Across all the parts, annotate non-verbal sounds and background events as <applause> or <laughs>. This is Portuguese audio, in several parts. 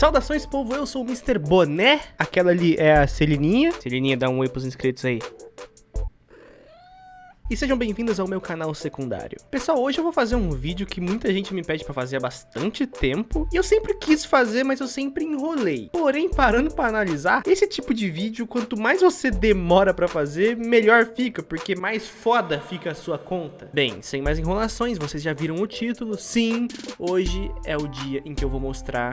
Saudações, povo, eu sou o Mr. Boné. Aquela ali é a Celininha. Celininha, dá um oi pros inscritos aí. E sejam bem-vindos ao meu canal secundário. Pessoal, hoje eu vou fazer um vídeo que muita gente me pede pra fazer há bastante tempo. E eu sempre quis fazer, mas eu sempre enrolei. Porém, parando pra analisar, esse tipo de vídeo, quanto mais você demora pra fazer, melhor fica, porque mais foda fica a sua conta. Bem, sem mais enrolações, vocês já viram o título. Sim, hoje é o dia em que eu vou mostrar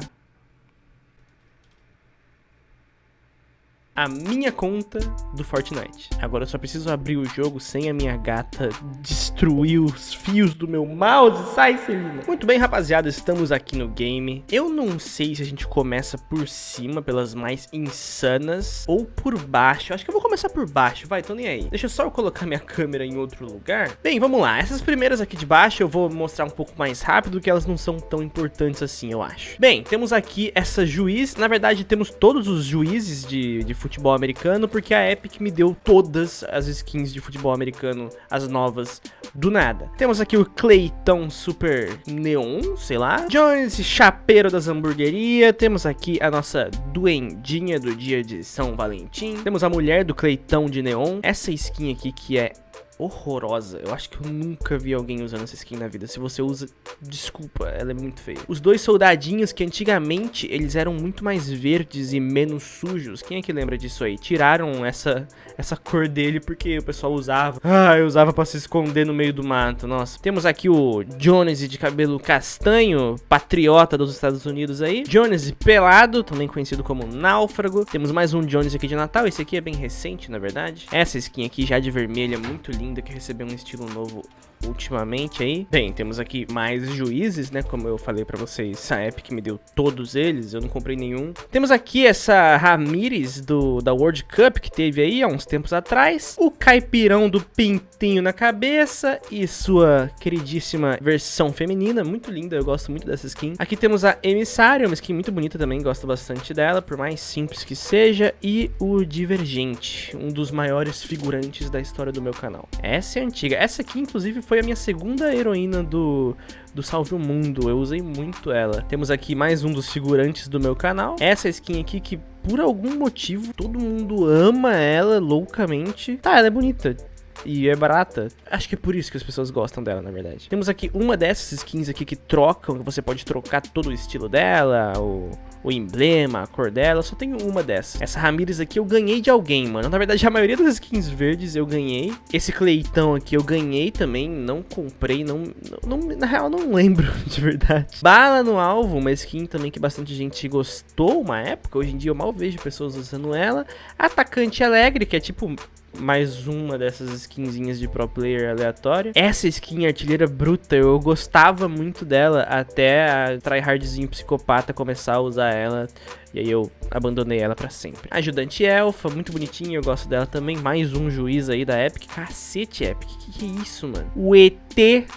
a minha conta do Fortnite. Agora eu só preciso abrir o jogo sem a minha gata destruir os fios do meu mouse. Sai, Celina. Muito bem, rapaziada, estamos aqui no game. Eu não sei se a gente começa por cima, pelas mais insanas, ou por baixo. Acho que eu vou começar por baixo, vai, tô nem aí. Deixa só eu colocar minha câmera em outro lugar. Bem, vamos lá. Essas primeiras aqui de baixo eu vou mostrar um pouco mais rápido, que elas não são tão importantes assim, eu acho. Bem, temos aqui essa juiz. Na verdade, temos todos os juízes de, de futebol americano, porque a Epic me deu todas as skins de futebol americano, as novas, do nada. Temos aqui o Clayton Super Neon, sei lá. Jones, chapeiro das hamburguerias. Temos aqui a nossa duendinha do dia de São Valentim. Temos a mulher do Clayton de Neon. Essa skin aqui que é horrorosa. Eu acho que eu nunca vi alguém usando essa skin na vida. Se você usa, desculpa, ela é muito feia. Os dois soldadinhos que antigamente eles eram muito mais verdes e menos sujos. Quem é que lembra disso aí? Tiraram essa, essa cor dele porque o pessoal usava. Ah, eu usava pra se esconder no meio do mato. Nossa. Temos aqui o Jones de cabelo castanho, patriota dos Estados Unidos aí. Jones pelado, também conhecido como náufrago. Temos mais um Jones aqui de Natal. Esse aqui é bem recente, na verdade. Essa skin aqui já de vermelho é muito linda ainda que recebeu um estilo novo ultimamente aí. Bem, temos aqui mais juízes, né? Como eu falei pra vocês, a Epic me deu todos eles, eu não comprei nenhum. Temos aqui essa Ramires do, da World Cup que teve aí há uns tempos atrás. O caipirão do pintinho na cabeça e sua queridíssima versão feminina, muito linda, eu gosto muito dessa skin. Aqui temos a Emissária, uma skin muito bonita também, gosto bastante dela, por mais simples que seja. E o Divergente, um dos maiores figurantes da história do meu canal. Essa é antiga, essa aqui inclusive foi a minha segunda heroína do, do Salve o Mundo. Eu usei muito ela. Temos aqui mais um dos figurantes do meu canal. Essa skin aqui que, por algum motivo, todo mundo ama ela loucamente. Tá, ela é bonita e é barata. Acho que é por isso que as pessoas gostam dela, na verdade. Temos aqui uma dessas skins aqui que trocam, que você pode trocar todo o estilo dela, o, o emblema, a cor dela. só tenho uma dessas. Essa Ramirez aqui eu ganhei de alguém, mano. Na verdade, a maioria das skins verdes eu ganhei. Esse Cleitão aqui eu ganhei também, não comprei, não, não, na real não lembro <laughs> de verdade. Bala no alvo, uma skin também que bastante gente gostou uma época. Hoje em dia eu mal vejo pessoas usando ela. Atacante Alegre, que é tipo mais uma dessas skinzinhas de pro player aleatório. Essa skin artilheira bruta, eu gostava muito dela até a tryhardzinho psicopata começar a usar ela. E aí eu abandonei ela pra sempre. Ajudante Elfa, muito bonitinha, eu gosto dela também. Mais um juiz aí da Epic. Cacete, Epic, que que é isso, mano? O ET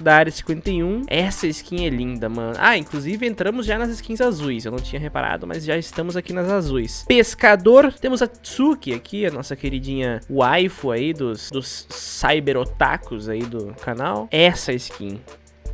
da Área 51. Essa skin é linda, mano. Ah, inclusive entramos já nas skins azuis. Eu não tinha reparado, mas já estamos aqui nas azuis. Pescador, temos a Tsuki aqui, a nossa queridinha waifu aí dos, dos cyber otakus aí do canal. Essa skin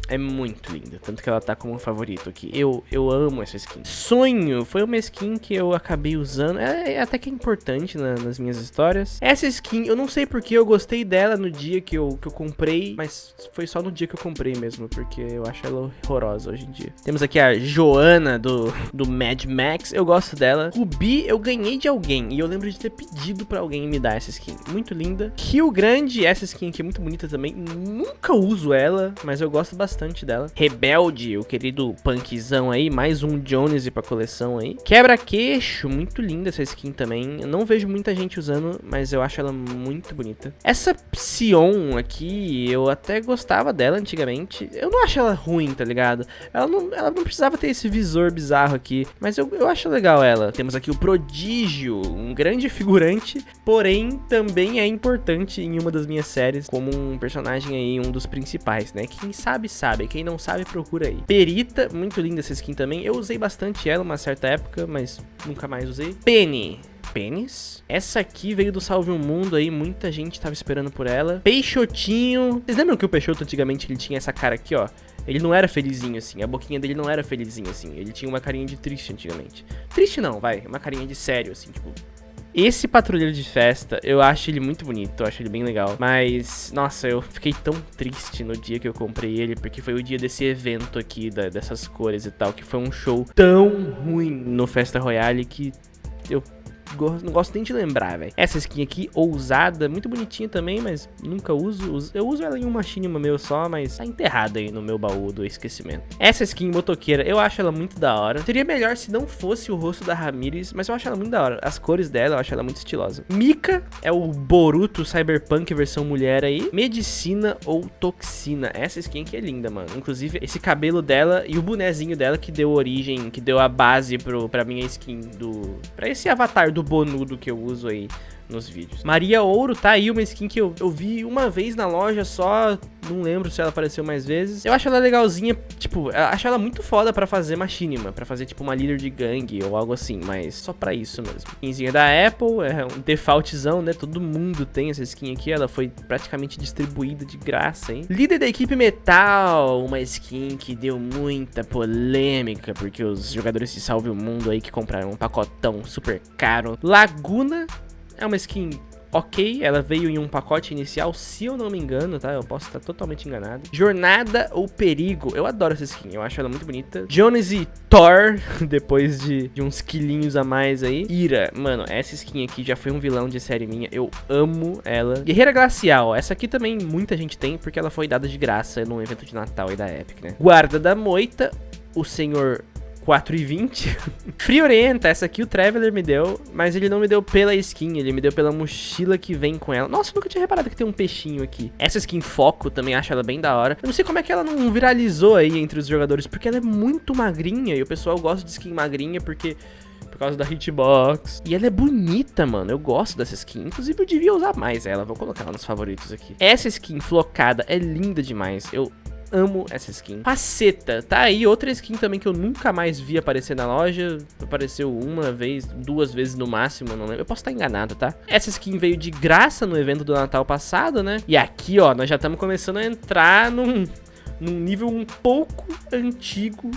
é muito linda, tanto que ela tá como favorito aqui. Eu, eu amo essa skin. Sonho foi uma skin que eu acabei usando, é, é até que é importante na, nas minhas histórias. Essa skin, eu não sei porque eu gostei dela no dia que eu, que eu comprei, mas foi só no dia que eu comprei mesmo, porque eu acho ela horrorosa hoje em dia. Temos aqui a Joana do, do Mad Max, eu gosto dela. Ruby eu ganhei de alguém, e eu lembro de ter pedido pra alguém me dar essa skin. Muito linda. Rio Grande, essa skin aqui é muito bonita também, nunca uso ela, mas eu gosto bastante bastante dela. Rebelde, o querido punkzão aí, mais um Jones pra coleção aí. Quebra-queixo, muito linda essa skin também. Eu não vejo muita gente usando, mas eu acho ela muito bonita. Essa Psion aqui, eu até gostava dela antigamente. Eu não acho ela ruim, tá ligado? Ela não, ela não precisava ter esse visor bizarro aqui, mas eu, eu acho legal ela. Temos aqui o Prodígio, um grande figurante, porém também é importante em uma das minhas séries como um personagem aí, um dos principais, né? Quem sabe, sabe sabe. Quem não sabe, procura aí. Perita, muito linda essa skin também. Eu usei bastante ela uma certa época, mas nunca mais usei. Penny pênis. Essa aqui veio do Salve o Mundo aí, muita gente tava esperando por ela. Peixotinho. Vocês lembram que o Peixoto antigamente ele tinha essa cara aqui, ó? Ele não era felizinho assim, a boquinha dele não era felizinho assim. Ele tinha uma carinha de triste antigamente. Triste não, vai, uma carinha de sério, assim, tipo, esse patrulheiro de festa, eu acho ele muito bonito, eu acho ele bem legal. Mas, nossa, eu fiquei tão triste no dia que eu comprei ele, porque foi o dia desse evento aqui, da, dessas cores e tal, que foi um show tão ruim no Festa Royale que eu não gosto nem de lembrar, velho. Essa skin aqui, ousada, muito bonitinha também, mas nunca uso. Eu uso ela em um machinima meu só, mas tá enterrada aí no meu baú do esquecimento. Essa skin motoqueira, eu acho ela muito da hora. Seria melhor se não fosse o rosto da Ramirez, mas eu acho ela muito da hora. As cores dela, eu acho ela muito estilosa. Mika é o Boruto Cyberpunk versão mulher aí. Medicina ou Toxina. Essa skin aqui é linda, mano. Inclusive, esse cabelo dela e o bonezinho dela que deu origem, que deu a base pro, pra minha skin do... Pra esse avatar do bonudo que eu uso aí nos vídeos. Maria Ouro tá aí, uma skin que eu, eu vi uma vez na loja só, não lembro se ela apareceu mais vezes. Eu acho ela legalzinha, tipo, acho ela muito foda pra fazer machinima, pra fazer tipo uma líder de gangue ou algo assim, mas só pra isso mesmo. Skinzinha da Apple, é um defaultzão, né, todo mundo tem essa skin aqui, ela foi praticamente distribuída de graça, hein. Líder da equipe Metal, uma skin que deu muita polêmica, porque os jogadores de Salve o Mundo aí que compraram um pacotão super caro. Laguna é uma skin ok, ela veio em um pacote inicial, se eu não me engano, tá? Eu posso estar totalmente enganado. Jornada ou Perigo, eu adoro essa skin, eu acho ela muito bonita. Jones e Thor, <laughs> depois de, de uns quilinhos a mais aí. Ira, mano, essa skin aqui já foi um vilão de série minha, eu amo ela. Guerreira Glacial, essa aqui também muita gente tem, porque ela foi dada de graça num evento de Natal aí da Epic, né? Guarda da Moita, o senhor 4,20. <laughs> Free Orienta, essa aqui o Traveler me deu, mas ele não me deu pela skin, ele me deu pela mochila que vem com ela. Nossa, nunca tinha reparado que tem um peixinho aqui. Essa skin Foco, também acho ela bem da hora. Eu não sei como é que ela não viralizou aí entre os jogadores, porque ela é muito magrinha e o pessoal gosta de skin magrinha porque por causa da hitbox. E ela é bonita, mano. Eu gosto dessa skin. Inclusive, eu devia usar mais ela. Vou colocar ela nos favoritos aqui. Essa skin flocada é linda demais. Eu amo essa skin. Faceta, tá aí outra skin também que eu nunca mais vi aparecer na loja. Apareceu uma vez, duas vezes no máximo, não lembro. Eu posso estar enganado, tá? Essa skin veio de graça no evento do Natal passado, né? E aqui, ó, nós já estamos começando a entrar num, num nível um pouco antigo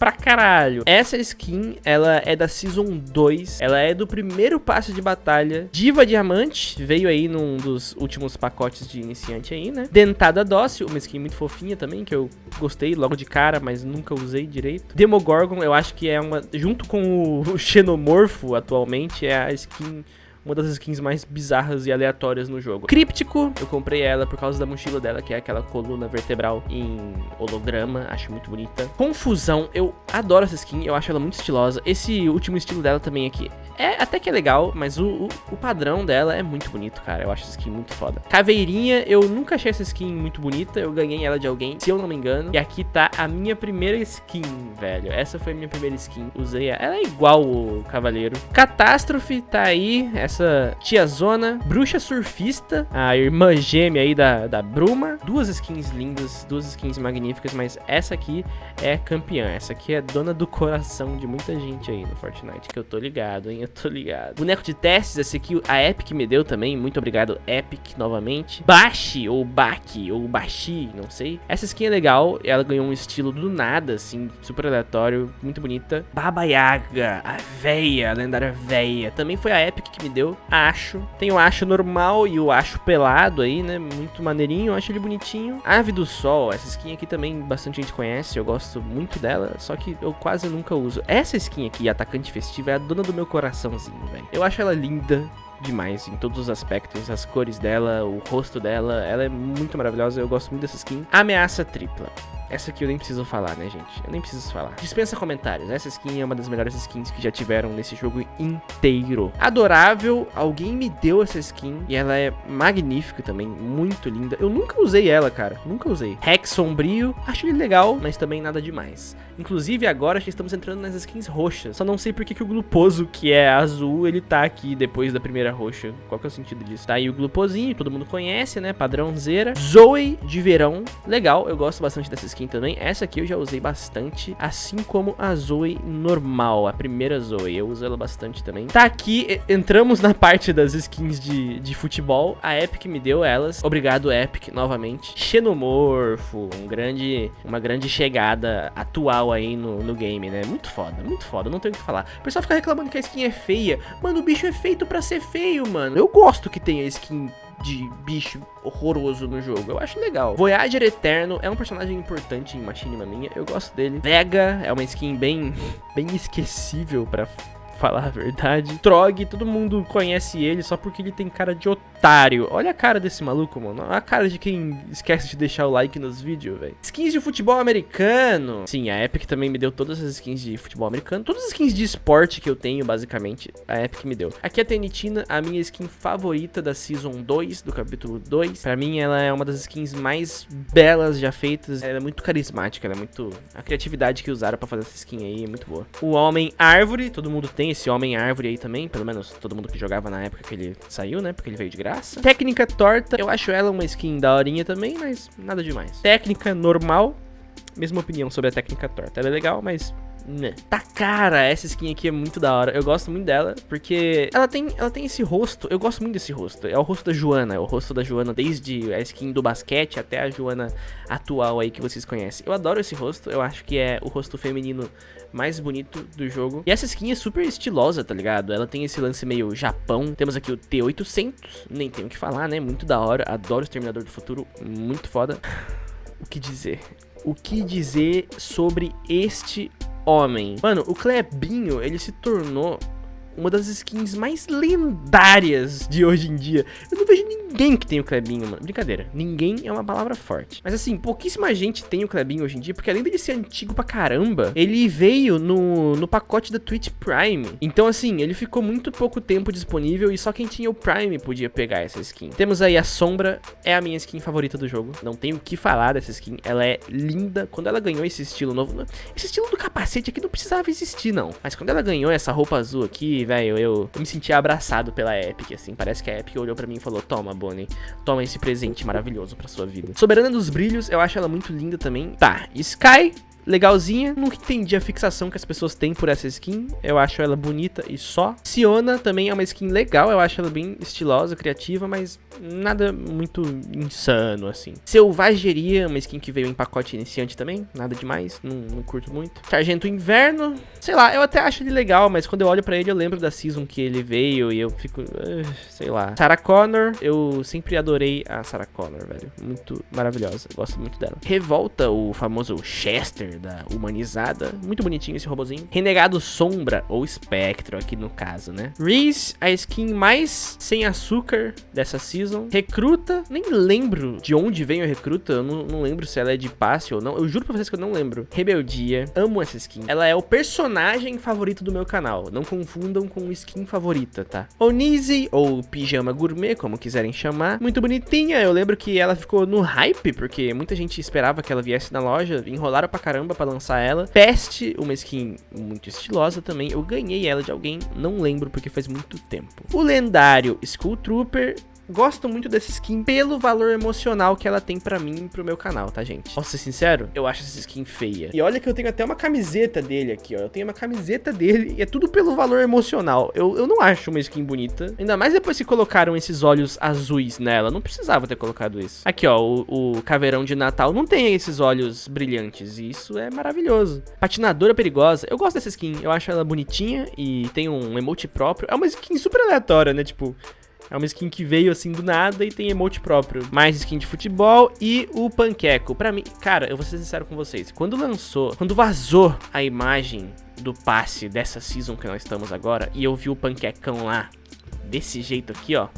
pra caralho. Essa skin, ela é da Season 2, ela é do primeiro passe de batalha. Diva Diamante, veio aí num dos últimos pacotes de iniciante aí, né? Dentada Dócil, uma skin muito fofinha também, que eu gostei logo de cara, mas nunca usei direito. Demogorgon, eu acho que é uma, junto com o <laughs> Xenomorfo atualmente, é a skin uma das skins mais bizarras e aleatórias no jogo. Críptico, eu comprei ela por causa da mochila dela, que é aquela coluna vertebral em holograma, acho muito bonita. Confusão, eu adoro essa skin, eu acho ela muito estilosa. Esse último estilo dela também aqui é até que é legal, mas o, o, o, padrão dela é muito bonito, cara. Eu acho essa skin muito foda. Caveirinha, eu nunca achei essa skin muito bonita. Eu ganhei ela de alguém, se eu não me engano. E aqui tá a minha primeira skin, velho. Essa foi a minha primeira skin. Usei ela. Ela é igual o Cavaleiro. Catástrofe tá aí. Essa tiazona. Bruxa Surfista. A irmã gêmea aí da, da Bruma. Duas skins lindas. Duas skins magníficas. Mas essa aqui é campeã. Essa aqui é dona do coração de muita gente aí no Fortnite. Que eu tô ligado, hein? Eu tô ligado. Boneco de testes, esse aqui a Epic me deu também. Muito obrigado, Epic, novamente. Bashi, ou Baki, ou Bashi, não sei. Essa skin é legal. Ela ganhou um estilo do nada, assim, super aleatório. Muito bonita. Baba Yaga, a véia, a lendária véia. Também foi a Epic que me deu. Acho. Tem o Acho normal e o Acho pelado aí, né? Muito maneirinho. Acho ele bonitinho. Ave do Sol. Essa skin aqui também bastante gente conhece. Eu gosto muito dela. Só que eu quase nunca uso. Essa skin aqui, Atacante Festivo, é a dona do meu coração coraçãozinho, velho. Eu acho ela linda demais em todos os aspectos, as cores dela, o rosto dela, ela é muito maravilhosa, eu gosto muito dessa skin. Ameaça tripla. Essa aqui eu nem preciso falar, né, gente? Eu nem preciso falar. Dispensa comentários. Essa skin é uma das melhores skins que já tiveram nesse jogo inteiro. Adorável. Alguém me deu essa skin. E ela é magnífica também. Muito linda. Eu nunca usei ela, cara. Nunca usei. Rex sombrio. Acho ele legal, mas também nada demais. Inclusive, agora já estamos entrando nas skins roxas. Só não sei porque que o Gluposo, que é azul, ele tá aqui depois da primeira roxa. Qual que é o sentido disso? Tá aí o Gluposinho, todo mundo conhece, né? Padrãozeira. Zoe de verão. Legal, eu gosto bastante dessa skin skin também. Essa aqui eu já usei bastante, assim como a Zoe normal, a primeira Zoe. Eu uso ela bastante também. Tá aqui, entramos na parte das skins de, de futebol. A Epic me deu elas. Obrigado, Epic, novamente. Xenomorfo, um grande, uma grande chegada atual aí no, no game, né? Muito foda, muito foda, não tenho o que falar. O pessoal fica reclamando que a skin é feia. Mano, o bicho é feito pra ser feio, mano. Eu gosto que tenha skin de bicho horroroso no jogo. Eu acho legal. Voyager Eterno é um personagem importante em Machinima minha. Eu gosto dele. Vega é uma skin bem, <laughs> bem esquecível pra falar a verdade. Trog, todo mundo conhece ele só porque ele tem cara de otário. Olha a cara desse maluco, mano. A cara de quem esquece de deixar o like nos vídeos, velho. Skins de futebol americano. Sim, a Epic também me deu todas as skins de futebol americano. Todas as skins de esporte que eu tenho, basicamente, a Epic me deu. Aqui é a Tenitina, a minha skin favorita da Season 2, do capítulo 2. Pra mim, ela é uma das skins mais belas já feitas. Ela é muito carismática, ela é muito... A criatividade que usaram pra fazer essa skin aí é muito boa. O Homem Árvore, todo mundo tem esse Homem Árvore aí também, pelo menos todo mundo que jogava na época que ele saiu, né? Porque ele veio de graça. Técnica Torta, eu acho ela uma skin daorinha também, mas nada demais. Técnica Normal, mesma opinião sobre a Técnica Torta. Ela é legal, mas né. Tá cara, essa skin aqui é muito da hora. Eu gosto muito dela, porque ela tem, ela tem esse rosto. Eu gosto muito desse rosto. É o rosto da Joana. É o rosto da Joana desde a skin do basquete até a Joana atual aí que vocês conhecem. Eu adoro esse rosto. Eu acho que é o rosto feminino mais bonito do jogo. E essa skin é super estilosa, tá ligado? Ela tem esse lance meio Japão. Temos aqui o T800, nem tenho o que falar, né? Muito da hora. Adoro o Exterminador do Futuro, muito foda. O que dizer? O que dizer sobre este homem. Mano, o Clebinho, ele se tornou uma das skins mais lendárias de hoje em dia. Eu não vejo ninguém que tem o Clebinho, mano. Brincadeira, ninguém é uma palavra forte. Mas assim, pouquíssima gente tem o Clebinho hoje em dia, porque além dele ser antigo pra caramba, ele veio no, no pacote da Twitch Prime. Então assim, ele ficou muito pouco tempo disponível e só quem tinha o Prime podia pegar essa skin. Temos aí a Sombra, é a minha skin favorita do jogo. Não tenho o que falar dessa skin, ela é linda. Quando ela ganhou esse estilo novo, esse estilo do capacete aqui não precisava existir não. Mas quando ela ganhou essa roupa azul aqui, velho, eu, eu, me senti abraçado pela Epic, assim. Parece que a Epic olhou pra mim e falou, toma, Bonnie, toma esse presente maravilhoso pra sua vida. Soberana dos Brilhos, eu acho ela muito linda também. Tá, Sky, legalzinha. Não entendi a fixação que as pessoas têm por essa skin. Eu acho ela bonita e só. Siona também é uma skin legal. Eu acho ela bem estilosa, criativa, mas nada muito insano, assim. Selvageria, uma skin que veio em pacote iniciante também. Nada demais, não, não curto muito. Sargento Inverno, sei lá, eu até acho ele legal, mas quando eu olho pra ele eu lembro da season que ele veio e eu fico, uh, sei lá. Sarah Connor, eu sempre adorei a Sarah Connor, velho. Muito maravilhosa, gosto muito dela. Revolta, o famoso Chester da humanizada. Muito bonitinho esse robozinho. Renegado Sombra, ou Espectro aqui no caso, né? Reese, a skin mais sem açúcar dessa season. Recruta, nem lembro de onde vem o Recruta. Eu não, não lembro se ela é de passe ou não. Eu juro pra vocês que eu não lembro. Rebeldia, amo essa skin. Ela é o personagem favorito do meu canal. Não confundam com skin favorita, tá? Onize, ou Pijama Gourmet, como quiserem chamar. Muito bonitinha. Eu lembro que ela ficou no hype, porque muita gente esperava que ela viesse na loja. Enrolaram pra caramba caramba pra lançar ela. Peste, uma skin muito estilosa também. Eu ganhei ela de alguém, não lembro porque faz muito tempo. O lendário Skull Trooper gosto muito dessa skin pelo valor emocional que ela tem pra mim e pro meu canal, tá, gente? Posso ser sincero? Eu acho essa skin feia. E olha que eu tenho até uma camiseta dele aqui, ó. Eu tenho uma camiseta dele e é tudo pelo valor emocional. Eu, eu não acho uma skin bonita. Ainda mais depois que colocaram esses olhos azuis nela. Não precisava ter colocado isso. Aqui, ó, o, o caveirão de Natal não tem esses olhos brilhantes. E isso é maravilhoso. Patinadora perigosa. Eu gosto dessa skin. Eu acho ela bonitinha e tem um emote próprio. É uma skin super aleatória, né? Tipo, é uma skin que veio assim do nada e tem emote próprio. Mais skin de futebol e o panqueco. Pra mim, cara, eu vou ser sincero com vocês. Quando lançou, quando vazou a imagem do passe dessa season que nós estamos agora e eu vi o panquecão lá, desse jeito aqui, ó.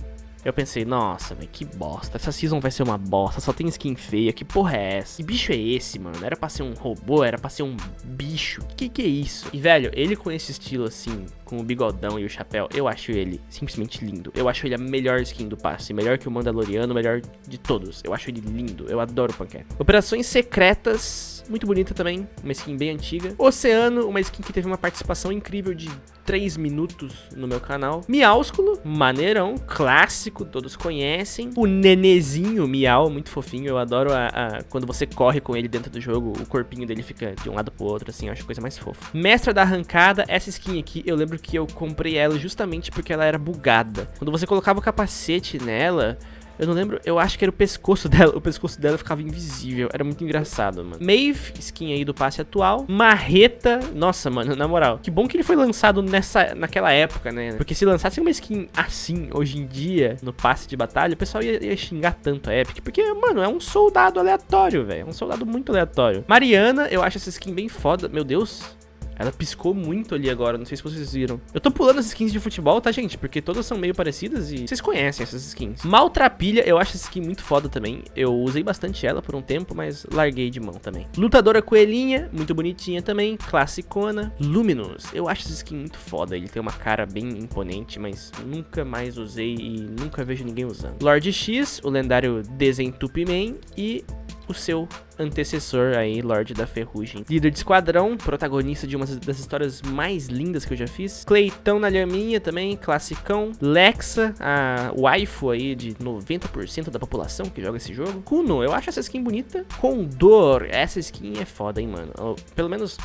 Eu pensei, nossa, velho, que bosta. Essa season vai ser uma bosta, só tem skin feia. Que porra é essa? Que bicho é esse, mano? Era pra ser um robô, era pra ser um bicho. Que que é isso? E, velho, ele com esse estilo assim, com o bigodão e o chapéu, eu acho ele simplesmente lindo. Eu acho ele a melhor skin do passe. Melhor que o Mandaloriano, melhor de todos. Eu acho ele lindo. Eu adoro o Panqueca. Operações secretas, muito bonita também. Uma skin bem antiga. Oceano, uma skin que teve uma participação incrível de 3 minutos no meu canal. Miásculo, maneirão, clássico clássico, todos conhecem. O Nenezinho Miau, muito fofinho. Eu adoro a, a, quando você corre com ele dentro do jogo, o corpinho dele fica de um lado pro outro, assim, eu acho a coisa mais fofa. Mestra da Arrancada, essa skin aqui, eu lembro que eu comprei ela justamente porque ela era bugada. Quando você colocava o capacete nela, eu não lembro, eu acho que era o pescoço <laughs> dela. O pescoço dela ficava invisível. Era muito engraçado, mano. Maeve, skin aí do passe atual. Marreta. Nossa, mano, na moral. Que bom que ele foi lançado nessa, naquela época, né? Porque se lançasse uma skin assim, hoje em dia, no passe de batalha, o pessoal ia, ia xingar tanto a Epic. Porque, mano, é um soldado aleatório, velho. É um soldado muito aleatório. Mariana, eu acho essa skin bem foda. Meu Deus. Ela piscou muito ali agora, não sei se vocês viram. Eu tô pulando as skins de futebol, tá, gente? Porque todas são meio parecidas e vocês conhecem essas skins. Maltrapilha, eu acho essa skin muito foda também. Eu usei bastante ela por um tempo, mas larguei de mão também. Lutadora Coelhinha, muito bonitinha também. Classicona. Luminous, eu acho essa skin muito foda. Ele tem uma cara bem imponente, mas nunca mais usei e nunca vejo ninguém usando. Lord X, o lendário Desentupiman e o seu antecessor aí, Lorde da Ferrugem. Líder de esquadrão, protagonista de uma das histórias mais lindas que eu já fiz. Cleitão na lhaminha também, classicão. Lexa, a waifu aí de 90% da população que joga esse jogo. Kuno, eu acho essa skin bonita. Condor, essa skin é foda, hein, mano. Pelo menos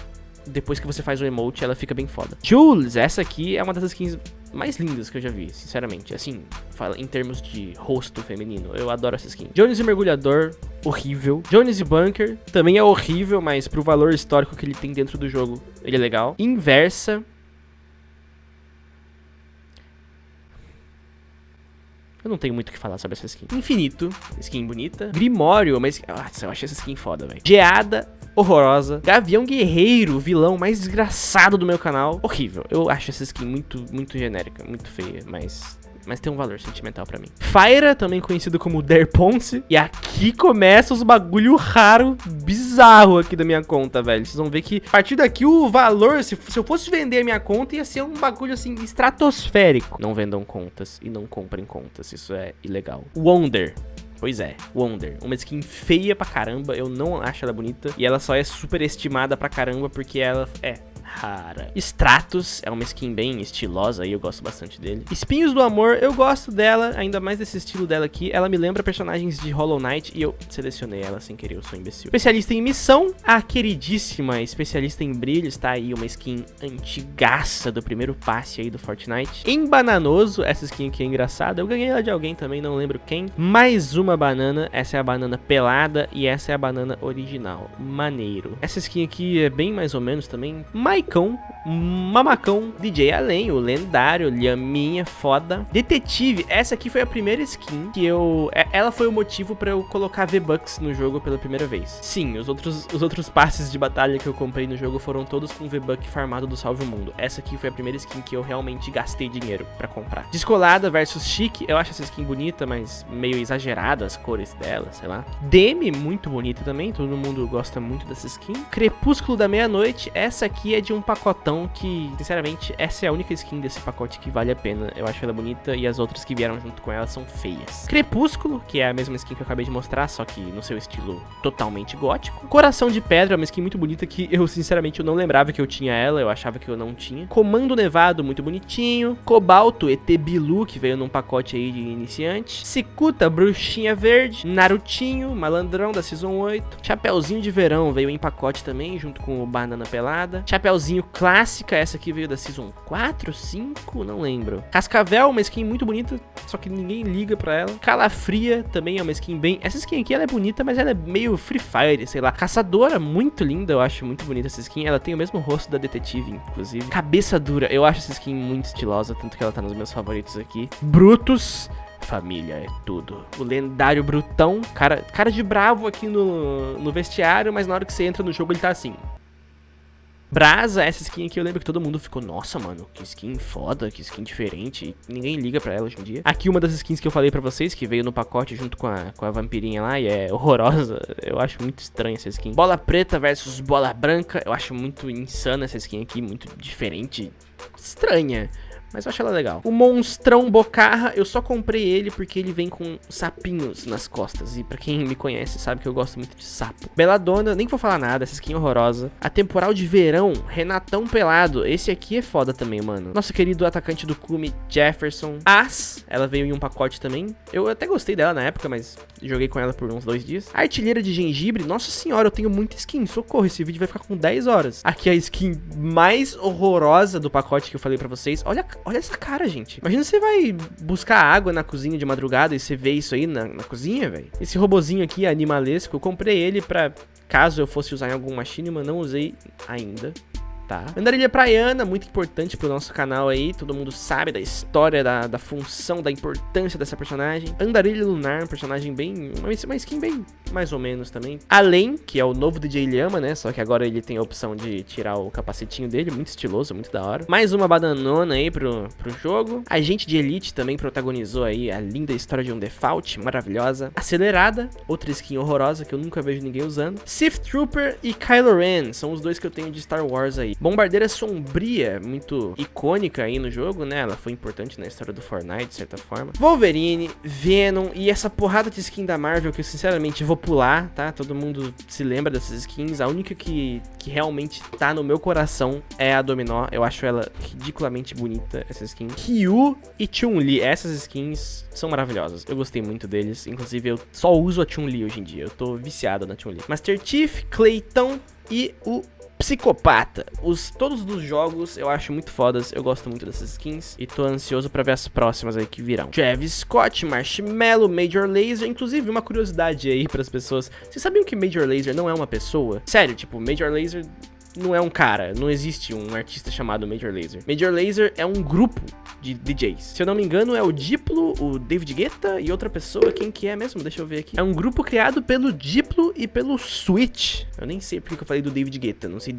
depois que você faz o emote, ela fica bem foda. Jules, essa aqui é uma das skins mais lindas que eu já vi, sinceramente. Assim, fala em termos de rosto feminino. Eu adoro essa skin. Jones e Mergulhador, horrível. Jones e Bunker, também é horrível, mas pro valor histórico que ele tem dentro do jogo, ele é legal. Inversa. Eu não tenho muito o que falar sobre essa skin. Infinito, skin bonita. Grimório, mas... Nossa, eu achei essa skin foda, velho. Geada, horrorosa. Gavião Guerreiro, vilão mais desgraçado do meu canal. Horrível. Eu acho essa skin muito, muito genérica, muito feia, mas mas tem um valor sentimental pra mim. Fyra, também conhecido como Derponce. E aqui começa os bagulho raro, bizarro aqui da minha conta, velho. Vocês vão ver que a partir daqui o valor, se, se eu fosse vender a minha conta, ia ser um bagulho assim, estratosférico. Não vendam contas e não comprem contas, isso é ilegal. Wonder. Pois é, Wonder. Uma skin feia pra caramba, eu não acho ela bonita. E ela só é super estimada pra caramba porque ela é rara. Stratos é uma skin bem estilosa e eu gosto bastante dele. Espinhos do Amor, eu gosto dela, ainda mais desse estilo dela aqui. Ela me lembra personagens de Hollow Knight e eu selecionei ela sem querer, eu sou imbecil. Especialista em missão, a queridíssima especialista em brilho, está aí uma skin antigaça do primeiro passe aí do Fortnite. Em Bananoso, essa skin aqui é engraçada, eu ganhei ela de alguém também, não lembro quem. Mais uma banana, essa é a banana pelada e essa é a banana original. Maneiro. Essa skin aqui é bem mais ou menos também, Mike Maicão, Mamacão, DJ Além, o lendário, Lhaminha, foda. Detetive, essa aqui foi a primeira skin que eu... É, ela foi o motivo pra eu colocar V-Bucks no jogo pela primeira vez. Sim, os outros, os outros passes de batalha que eu comprei no jogo foram todos com V-Buck farmado do Salve o Mundo. Essa aqui foi a primeira skin que eu realmente gastei dinheiro pra comprar. Descolada versus Chique, eu acho essa skin bonita, mas meio exagerada as cores dela, sei lá. Demi, muito bonita também, todo mundo gosta muito dessa skin. Crepúsculo da Meia-Noite, essa aqui é de um pacotão que, sinceramente, essa é a única skin desse pacote que vale a pena. Eu acho ela bonita e as outras que vieram junto com ela são feias. Crepúsculo, que é a mesma skin que eu acabei de mostrar, só que no seu estilo totalmente gótico. Coração de Pedra, uma skin muito bonita que eu, sinceramente, eu não lembrava que eu tinha ela, eu achava que eu não tinha. Comando Nevado, muito bonitinho. Cobalto, ET Bilu, que veio num pacote aí de iniciante. Cicuta, Bruxinha Verde. Narutinho, Malandrão da Season 8. Chapeuzinho de Verão veio em pacote também, junto com o Banana Pelada. Chapeuzinho skinzinho clássica, essa aqui veio da Season 4, 5, não lembro. Cascavel, uma skin muito bonita, só que ninguém liga pra ela. Calafria também é uma skin bem... Essa skin aqui, ela é bonita, mas ela é meio Free Fire, sei lá. Caçadora, muito linda, eu acho muito bonita essa skin. Ela tem o mesmo rosto da Detetive, inclusive. Cabeça dura, eu acho essa skin muito estilosa, tanto que ela tá nos meus favoritos aqui. Brutus... Família é tudo. O lendário Brutão, cara, cara de bravo aqui no, no vestiário, mas na hora que você entra no jogo ele tá assim. Brasa, essa skin aqui eu lembro que todo mundo ficou, nossa, mano, que skin foda, que skin diferente. Ninguém liga pra ela hoje em dia. Aqui uma das skins que eu falei pra vocês, que veio no pacote junto com a, com a vampirinha lá e é horrorosa. <laughs> Eu acho muito estranha essa skin. Bola preta versus bola branca. Eu acho muito insana essa skin aqui, muito diferente. Estranha mas eu acho ela legal. O Monstrão Bocarra, eu só comprei ele porque ele vem com sapinhos nas costas. E pra quem me conhece sabe que eu gosto muito de sapo. Beladona, nem vou falar nada, essa skin é horrorosa. A temporal de verão, Renatão Pelado. Esse aqui é foda também, mano. Nosso querido atacante do Cume, Jefferson. As, ela veio em um pacote também. Eu até gostei dela na época, mas joguei com ela por uns dois dias. Artilheira de gengibre, nossa senhora, eu tenho muita skin. Socorro, esse vídeo vai ficar com 10 horas. Aqui é a skin mais horrorosa do pacote que eu falei pra vocês. Olha, olha essa cara, gente. Imagina você vai buscar água na cozinha de madrugada e você vê isso aí na, na cozinha, velho. Esse robozinho aqui, animalesco, eu comprei ele pra caso eu fosse usar em algum machinima, não usei ainda tá? Andarilha praiana, muito importante pro nosso canal aí, todo mundo sabe da história, da, da função, da importância dessa personagem. Andarilha lunar, um personagem bem, uma, skin bem mais ou menos também. Além, que é o novo DJ Lhama, né, só que agora ele tem a opção de tirar o capacetinho dele, muito estiloso, muito da hora. Mais uma badanona aí pro, pro jogo. Agente de Elite também protagonizou aí a linda história de um default, maravilhosa. Acelerada, outra skin horrorosa que eu nunca vejo ninguém usando. Sith Trooper e Kylo Ren, são os dois que eu tenho de Star Wars aí. Bombardeira Sombria, muito icônica aí no jogo, né? Ela foi importante na história do Fortnite, de certa forma. Wolverine, Venom e essa porrada de skin da Marvel que eu sinceramente vou pular, tá? Todo mundo se lembra dessas skins. A única que, que realmente tá no meu coração é a Dominó. Eu acho ela ridiculamente bonita, essa skin. Ryu e Chun-Li, essas skins são maravilhosas. Eu gostei muito deles. Inclusive, eu só uso a Chun-Li hoje em dia. Eu tô viciado na Chun-Li. Master Chief, Clayton e o Psicopata. Os, todos os jogos eu acho muito fodas, eu gosto muito dessas skins e tô ansioso pra ver as próximas aí que virão. Travis Scott, Marshmallow, Major Laser, inclusive uma curiosidade aí pras pessoas. Vocês sabiam que Major Laser não é uma pessoa? Sério, tipo, Major Laser não é um cara, não existe um artista chamado Major Laser. Major Laser é um grupo de DJs. Se eu não me engano, é o Diplo, o David Guetta e outra pessoa. Quem que é mesmo? Deixa eu ver aqui. É um grupo criado pelo Diplo e pelo Switch. Eu nem sei porque eu falei do David Guetta, não sei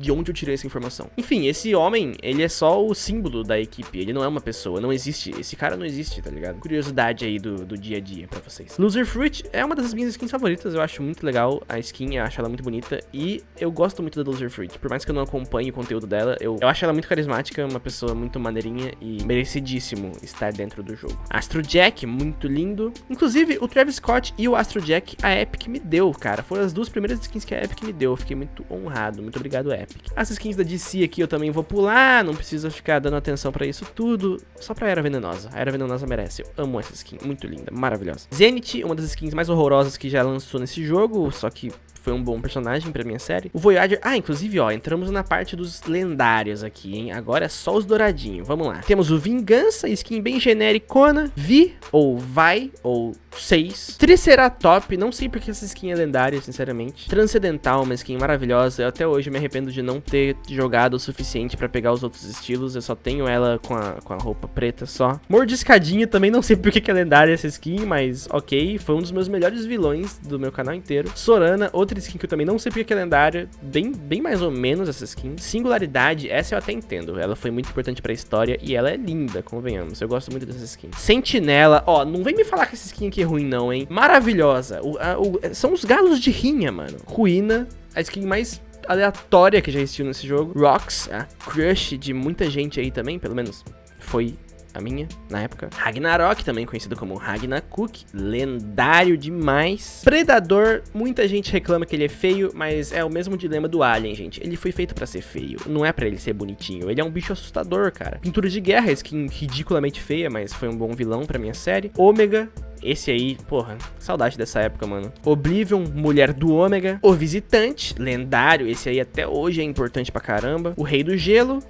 de onde eu tirei essa informação. Enfim, esse homem, ele é só o símbolo da equipe, ele não é uma pessoa, não existe, esse cara não existe, tá ligado? Curiosidade aí do, do dia a dia pra vocês. Loser Fruit é uma das minhas skins favoritas, eu acho muito legal a skin, eu acho ela muito bonita e eu gosto muito da Loser Fruit, por mais que eu não acompanhe o conteúdo dela, eu, eu acho ela muito carismática, uma pessoa muito maneirinha e merecidíssimo estar dentro do jogo. Astro Jack, muito lindo, inclusive o Travis Scott e o Astro Jack, a Epic me deu, cara, foram as duas primeiras skins que a Epic me deu, eu fiquei muito honrado, muito obrigado Epic. As skins da DC aqui eu também vou pular, não precisa ficar dando atenção pra isso tudo, só pra Era Venenosa. A Era Venenosa merece, eu amo essa skin, muito linda, maravilhosa. Zenith, uma das skins mais horrorosas que já lançou nesse jogo, só que foi um bom personagem pra minha série. O Voyager... Ah, inclusive, ó, entramos na parte dos lendários aqui, hein? Agora é só os douradinhos. Vamos lá. Temos o Vingança, skin bem genericona. Vi, ou Vai, ou 6. Triceratop, não sei porque essa skin é lendária, sinceramente. Transcendental, uma skin maravilhosa. Eu até hoje me arrependo de não ter jogado o suficiente pra pegar os outros estilos. Eu só tenho ela com a, com a roupa preta só. Mordiscadinho, também não sei porque que é lendária essa skin, mas ok. Foi um dos meus melhores vilões do meu canal inteiro. Sorana, outra skin que eu também não sei porque que é lendária, bem, bem mais ou menos essa skin. Singularidade, essa eu até entendo, ela foi muito importante pra história e ela é linda, convenhamos, eu gosto muito dessa skin. Sentinela, ó, não vem me falar que essa skin aqui é ruim não, hein. Maravilhosa, o, a, o, são os galos de rinha, mano. Ruína, a skin mais aleatória que já existiu nesse jogo. Rocks, a crush de muita gente aí também, pelo menos foi a minha, na época. Ragnarok, também conhecido como Ragnarok, lendário demais. Predador, muita gente reclama que ele é feio, mas é o mesmo dilema do Alien, gente. Ele foi feito pra ser feio, não é pra ele ser bonitinho. Ele é um bicho assustador, cara. Pintura de guerra, skin ridiculamente feia, mas foi um bom vilão pra minha série. Ômega, esse aí, porra, saudade dessa época, mano. Oblivion, Mulher do Ômega. O Visitante, lendário. Esse aí até hoje é importante pra caramba. O Rei do Gelo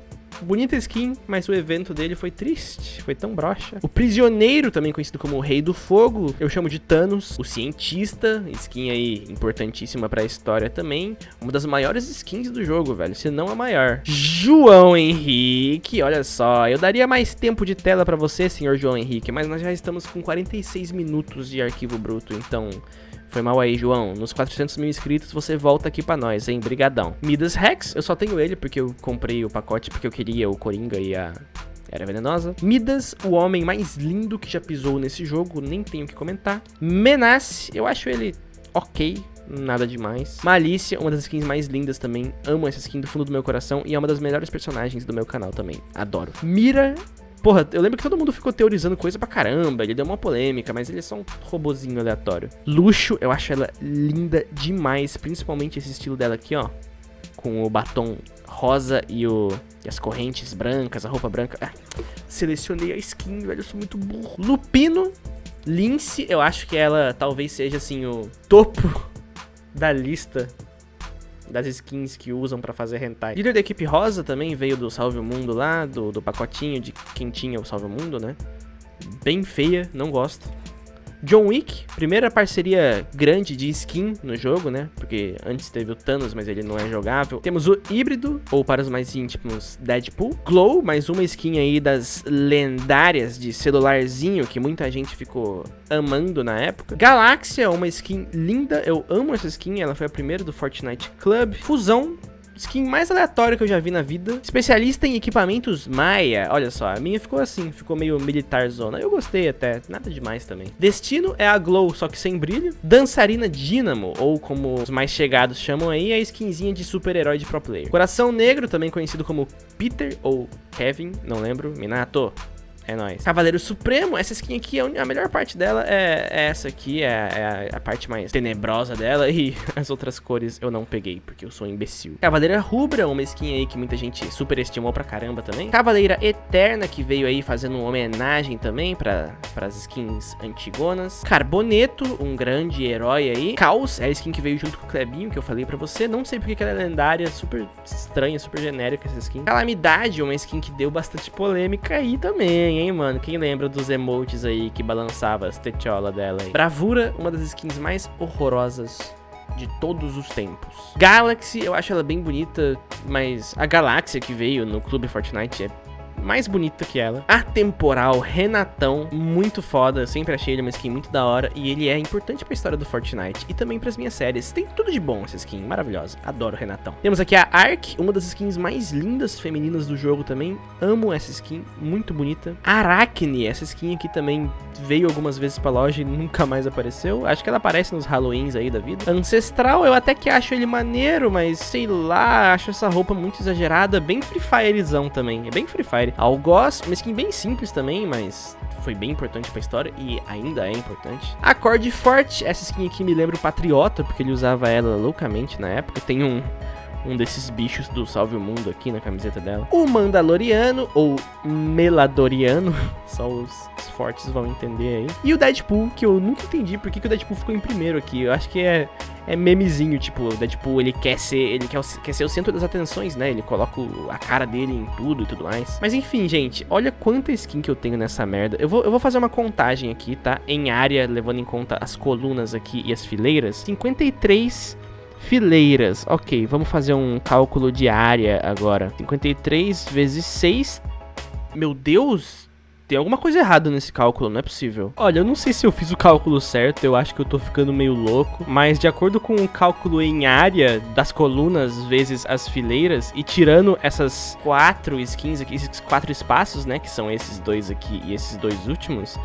bonita skin, mas o evento dele foi triste, foi tão broxa. O Prisioneiro, também conhecido como o Rei do Fogo, eu chamo de Thanos. O Cientista, skin aí importantíssima pra história também. Uma das maiores skins do jogo, velho, se não a maior. João Henrique, olha só, eu daria mais tempo de tela pra você, senhor João Henrique, mas nós já estamos com 46 minutos de arquivo bruto, então... Foi mal aí, João. Nos 400 mil inscritos, você volta aqui pra nós, hein? Brigadão. Midas Rex, eu só tenho ele porque eu comprei o pacote porque eu queria o Coringa e a era venenosa. Midas, o homem mais lindo que já pisou nesse jogo, nem tenho o que comentar. Menace, eu acho ele ok, nada demais. Malícia, uma das skins mais lindas também. Amo essa skin do fundo do meu coração e é uma das melhores personagens do meu canal também. Adoro. Mira Porra, eu lembro que todo mundo ficou teorizando coisa pra caramba, ele deu uma polêmica, mas ele é só um robozinho aleatório. Luxo, eu acho ela linda demais, principalmente esse estilo dela aqui, ó. Com o batom rosa e, o, e as correntes brancas, a roupa branca. Ah, selecionei a skin, velho, eu sou muito burro. Lupino, Lince, eu acho que ela talvez seja, assim, o topo <laughs> da lista das skins que usam pra fazer hentai. Líder da equipe rosa também veio do Salve o Mundo lá, do, do pacotinho de quem tinha o Salve o Mundo, né? Bem feia, não gosto. John Wick, primeira parceria grande de skin no jogo, né? Porque antes teve o Thanos, mas ele não é jogável. Temos o híbrido, ou para os mais íntimos, Deadpool. Glow, mais uma skin aí das lendárias de celularzinho que muita gente ficou amando na época. Galáxia, uma skin linda, eu amo essa skin, ela foi a primeira do Fortnite Club. Fusão, Skin mais aleatória que eu já vi na vida. Especialista em equipamentos Maia. Olha só, a minha ficou assim, ficou meio militar zona. Eu gostei até, nada demais também. Destino é a Glow, só que sem brilho. Dançarina Dynamo, ou como os mais chegados chamam aí, é a skinzinha de super-herói de pro player. Coração Negro, também conhecido como Peter ou Kevin, não lembro. Minato, é nóis. Cavaleiro Supremo, essa skin aqui, a melhor parte dela é, é essa aqui, é, é, a parte mais tenebrosa dela. <laughs> E as outras cores eu não peguei, porque eu sou um imbecil. Cavaleira Rubra, uma skin aí que muita gente superestimou pra caramba também. Cavaleira Eterna, que veio aí fazendo uma homenagem também para as skins antigonas. Carboneto, um grande herói aí. Caos, é a skin que veio junto com o Clebinho, que eu falei pra você. Não sei porque ela é lendária, super estranha, super genérica essa skin. Calamidade, uma skin que deu bastante polêmica aí também, hein, mano? Quem lembra dos emotes aí que balançava as tetiolas dela aí? Bravura, uma das skins mais horrorosas de todos os tempos. Galaxy, eu acho ela bem bonita, mas a galáxia que veio no Clube Fortnite é mais bonita que ela. Atemporal, Renatão, muito foda. Eu sempre achei ele uma skin muito da hora. E ele é importante pra história do Fortnite e também pras minhas séries. Tem tudo de bom essa skin, maravilhosa. Adoro Renatão. Temos aqui a Ark, uma das skins mais lindas femininas do jogo também. Amo essa skin, muito bonita. Arachne, essa skin aqui também veio algumas vezes pra loja e nunca mais apareceu. Acho que ela aparece nos Halloweens aí da vida. Ancestral, eu até que acho ele maneiro, mas sei lá, acho essa roupa muito exagerada. Bem Free Firezão também, é bem Free Fire. Algoz, uma skin bem simples também, mas foi bem importante pra história e ainda é importante. Acorde Forte, essa skin aqui me lembra o Patriota, porque ele usava ela loucamente na época. Tem um, um desses bichos do Salve o Mundo aqui na camiseta dela. O Mandaloriano, ou Meladoriano, <laughs> só os, fortes vão entender aí. E o Deadpool, que eu nunca entendi por que, que o Deadpool ficou em primeiro aqui. Eu acho que é é memezinho, tipo, o Deadpool, ele quer ser, ele quer, quer ser o centro das atenções, né? Ele coloca a cara dele em tudo e tudo mais. Mas enfim, gente, olha quanta skin que eu tenho nessa merda. Eu vou, eu vou fazer uma contagem aqui, tá? Em área, levando em conta as colunas aqui e as fileiras. 53 fileiras. Ok, vamos fazer um cálculo de área agora. 53 vezes 6. Meu Deus, tem alguma coisa errada nesse cálculo, não é possível. Olha, eu não sei se eu fiz o cálculo certo, eu acho que eu tô ficando meio louco, mas de acordo com o cálculo em área das colunas vezes as fileiras, e tirando essas quatro skins aqui, esses quatro espaços, né, que são esses dois aqui e esses dois últimos,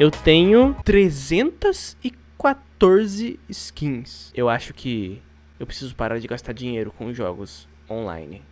eu tenho 314 skins. Eu acho que eu preciso parar de gastar dinheiro com jogos online.